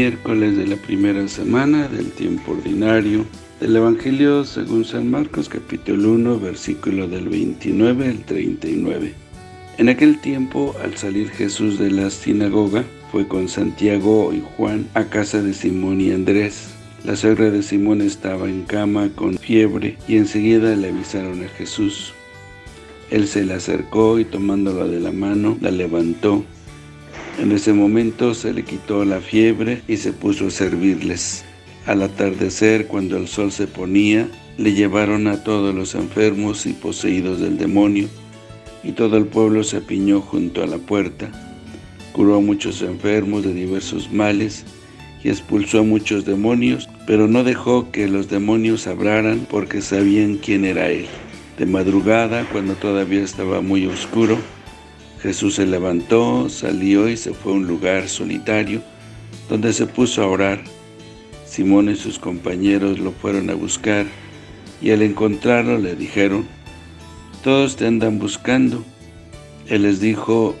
Miércoles de la primera semana del tiempo ordinario del Evangelio según San Marcos capítulo 1 versículo del 29 al 39. En aquel tiempo, al salir Jesús de la sinagoga, fue con Santiago y Juan a casa de Simón y Andrés. La suegra de Simón estaba en cama con fiebre y enseguida le avisaron a Jesús. Él se le acercó y tomándola de la mano, la levantó. En ese momento se le quitó la fiebre y se puso a servirles. Al atardecer, cuando el sol se ponía, le llevaron a todos los enfermos y poseídos del demonio, y todo el pueblo se apiñó junto a la puerta. Curó a muchos enfermos de diversos males, y expulsó a muchos demonios, pero no dejó que los demonios hablaran porque sabían quién era él. De madrugada, cuando todavía estaba muy oscuro, Jesús se levantó, salió y se fue a un lugar solitario, donde se puso a orar. Simón y sus compañeros lo fueron a buscar, y al encontrarlo le dijeron, «Todos te andan buscando». Él les dijo,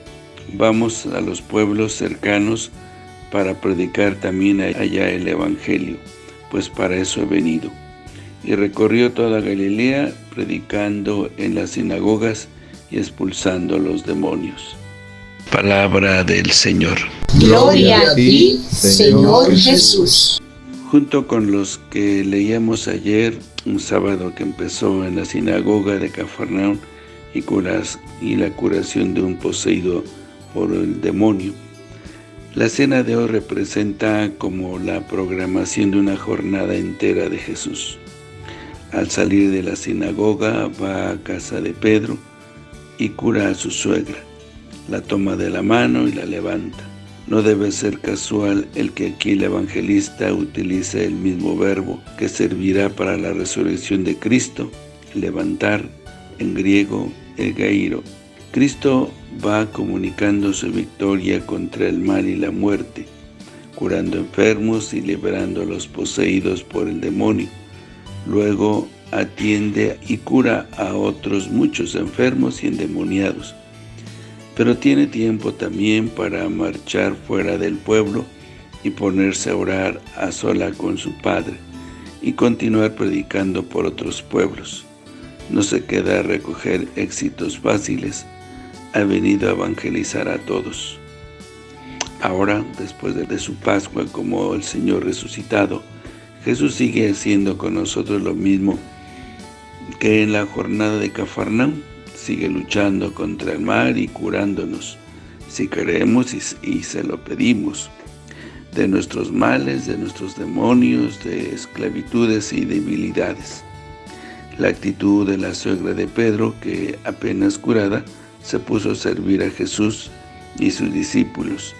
«Vamos a los pueblos cercanos para predicar también allá el Evangelio, pues para eso he venido» y recorrió toda Galilea, predicando en las sinagogas y expulsando a los demonios. Palabra del Señor. Gloria a ti, Señor Jesús. Junto con los que leíamos ayer, un sábado que empezó en la sinagoga de Cafarnaún y, curas, y la curación de un poseído por el demonio. La cena de hoy representa como la programación de una jornada entera de Jesús. Al salir de la sinagoga va a casa de Pedro y cura a su suegra. La toma de la mano y la levanta. No debe ser casual el que aquí el evangelista utilice el mismo verbo que servirá para la resurrección de Cristo, levantar, en griego, egairo. Cristo va comunicando su victoria contra el mal y la muerte, curando enfermos y liberando a los poseídos por el demonio. Luego atiende y cura a otros muchos enfermos y endemoniados. Pero tiene tiempo también para marchar fuera del pueblo y ponerse a orar a sola con su Padre y continuar predicando por otros pueblos. No se queda a recoger éxitos fáciles, ha venido a evangelizar a todos. Ahora, después de su Pascua como el Señor resucitado, Jesús sigue haciendo con nosotros lo mismo que en la jornada de Cafarnaum, sigue luchando contra el mal y curándonos, si queremos y, se lo pedimos, de nuestros males, de nuestros demonios, de esclavitudes y debilidades. La actitud de la suegra de Pedro, que apenas curada, se puso a servir a Jesús y sus discípulos.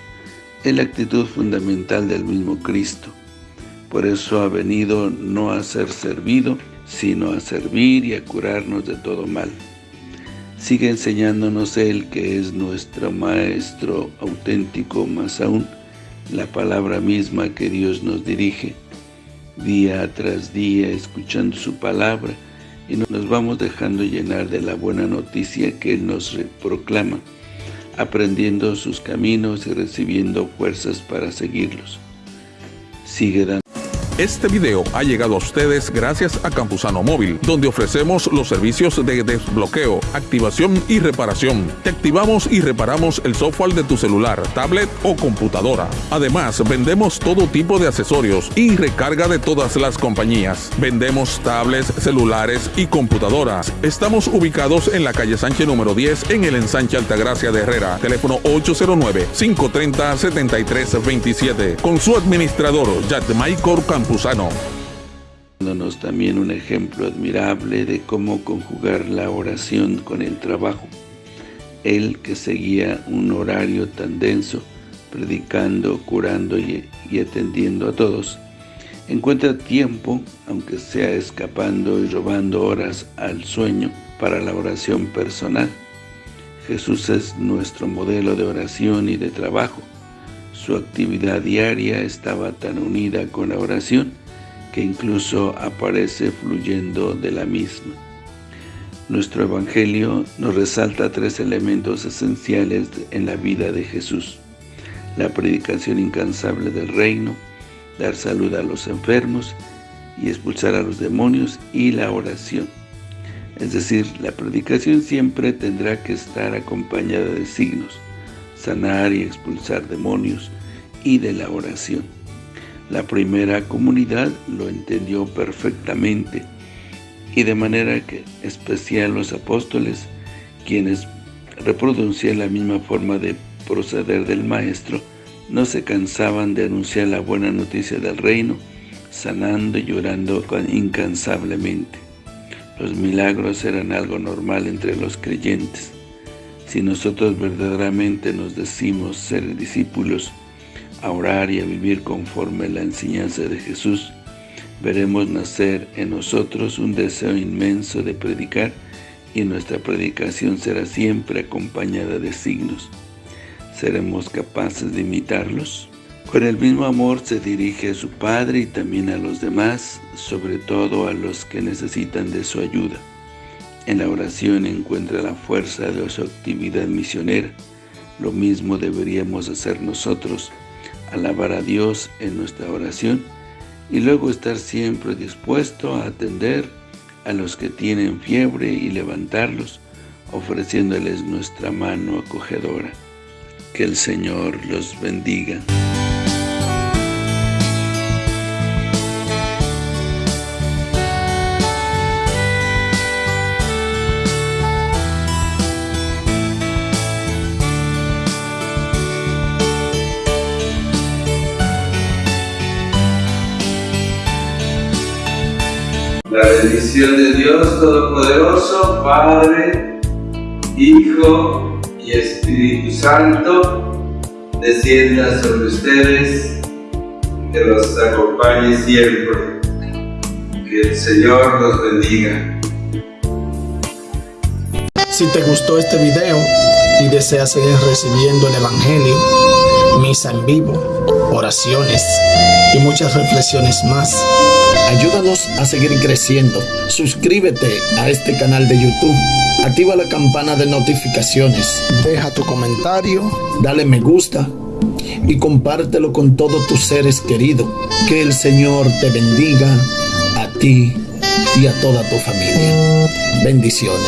Es la actitud fundamental del mismo Cristo. Por eso ha venido no a ser servido, sino a servir y a curarnos de todo mal. Sigue enseñándonos Él, que es nuestro Maestro auténtico, más aún, la palabra misma que Dios nos dirige, día tras día, escuchando su palabra, y nos vamos dejando llenar de la buena noticia que Él nos proclama, aprendiendo sus caminos y recibiendo fuerzas para seguirlos. Sigue dando este video ha llegado a ustedes gracias a Campusano Móvil, donde ofrecemos los servicios de desbloqueo, activación y reparación. Te activamos y reparamos el software de tu celular, tablet o computadora. Además, vendemos todo tipo de accesorios y recarga de todas las compañías. Vendemos tablets, celulares y computadoras. Estamos ubicados en la calle Sánchez número 10 en el ensanche Altagracia de Herrera. Teléfono 809-530-7327. Con su administrador, Maicor Dándonos también un ejemplo admirable de cómo conjugar la oración con el trabajo. Él que seguía un horario tan denso, predicando, curando y atendiendo a todos, encuentra tiempo, aunque sea escapando y robando horas al sueño, para la oración personal. Jesús es nuestro modelo de oración y de trabajo. Su actividad diaria estaba tan unida con la oración que incluso aparece fluyendo de la misma. Nuestro Evangelio nos resalta tres elementos esenciales en la vida de Jesús. La predicación incansable del reino, dar salud a los enfermos y expulsar a los demonios y la oración. Es decir, la predicación siempre tendrá que estar acompañada de signos, sanar y expulsar demonios y de la oración. La primera comunidad lo entendió perfectamente y de manera que especial los apóstoles, quienes reproducían la misma forma de proceder del Maestro, no se cansaban de anunciar la buena noticia del reino, sanando y llorando incansablemente. Los milagros eran algo normal entre los creyentes. Si nosotros verdaderamente nos decimos ser discípulos, a orar y a vivir conforme la enseñanza de Jesús, veremos nacer en nosotros un deseo inmenso de predicar y nuestra predicación será siempre acompañada de signos. ¿Seremos capaces de imitarlos? Con el mismo amor se dirige a su Padre y también a los demás, sobre todo a los que necesitan de su ayuda. En la oración encuentra la fuerza de su actividad misionera. Lo mismo deberíamos hacer nosotros, alabar a Dios en nuestra oración y luego estar siempre dispuesto a atender a los que tienen fiebre y levantarlos, ofreciéndoles nuestra mano acogedora. Que el Señor los bendiga. La bendición de Dios Todopoderoso, Padre, Hijo y Espíritu Santo, descienda sobre ustedes, que los acompañe siempre. Que el Señor los bendiga. Si te gustó este video y deseas seguir recibiendo el Evangelio, misa en vivo, oraciones y muchas reflexiones más, Ayúdanos a seguir creciendo. Suscríbete a este canal de YouTube. Activa la campana de notificaciones. Deja tu comentario. Dale me gusta. Y compártelo con todos tus seres queridos. Que el Señor te bendiga a ti y a toda tu familia. Bendiciones.